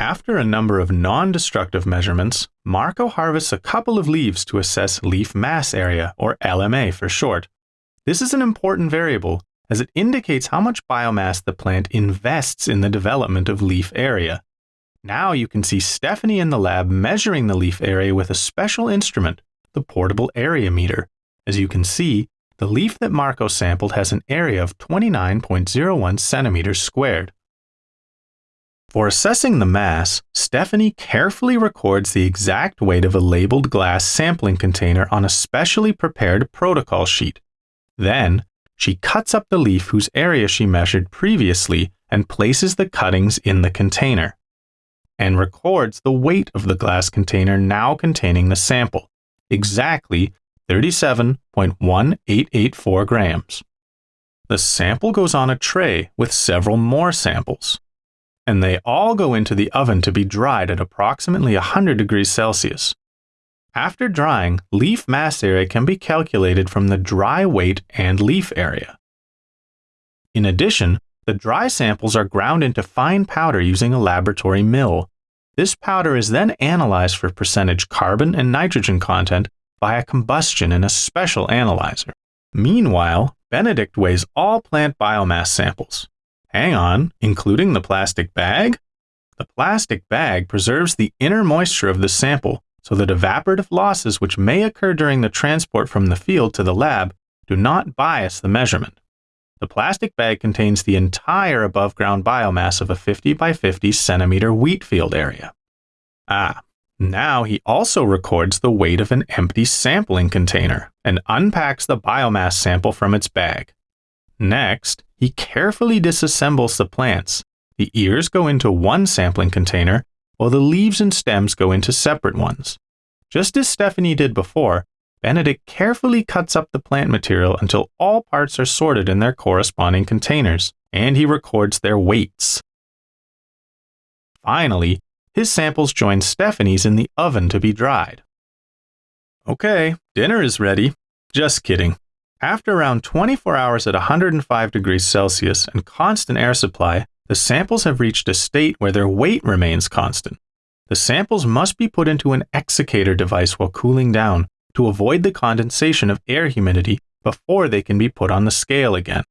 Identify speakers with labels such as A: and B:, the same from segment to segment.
A: After a number of non destructive measurements, Marco harvests a couple of leaves to assess leaf mass area, or LMA for short. This is an important variable as it indicates how much biomass the plant invests in the development of leaf area. Now you can see Stephanie in the lab measuring the leaf area with a special instrument, the portable area meter. As you can see, the leaf that Marco sampled has an area of 29.01 centimeters squared. For assessing the mass, Stephanie carefully records the exact weight of a labeled glass sampling container on a specially prepared protocol sheet. Then, she cuts up the leaf whose area she measured previously and places the cuttings in the container and records the weight of the glass container now containing the sample, exactly 37.1884 grams. The sample goes on a tray with several more samples, and they all go into the oven to be dried at approximately 100 degrees Celsius. After drying, leaf mass area can be calculated from the dry weight and leaf area. In addition, the dry samples are ground into fine powder using a laboratory mill. This powder is then analyzed for percentage carbon and nitrogen content via combustion in a special analyzer. Meanwhile, Benedict weighs all plant biomass samples. Hang on, including the plastic bag? The plastic bag preserves the inner moisture of the sample so that evaporative losses which may occur during the transport from the field to the lab do not bias the measurement. The plastic bag contains the entire above ground biomass of a 50 by 50 centimeter wheat field area. Ah, now he also records the weight of an empty sampling container and unpacks the biomass sample from its bag. Next, he carefully disassembles the plants. The ears go into one sampling container, while the leaves and stems go into separate ones. Just as Stephanie did before, Benedict carefully cuts up the plant material until all parts are sorted in their corresponding containers, and he records their weights. Finally, his samples join Stephanie's in the oven to be dried. Okay, dinner is ready. Just kidding. After around 24 hours at 105 degrees Celsius and constant air supply, the samples have reached a state where their weight remains constant. The samples must be put into an exsiccator device while cooling down to avoid the condensation of air humidity before they can be put on the scale again.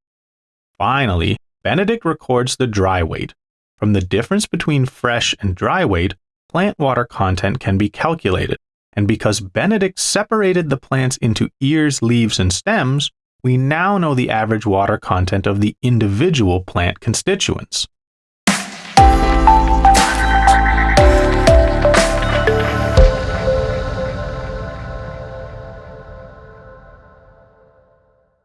A: Finally, Benedict records the dry weight. From the difference between fresh and dry weight, plant water content can be calculated. And because Benedict separated the plants into ears, leaves, and stems, we now know the average water content of the individual plant constituents.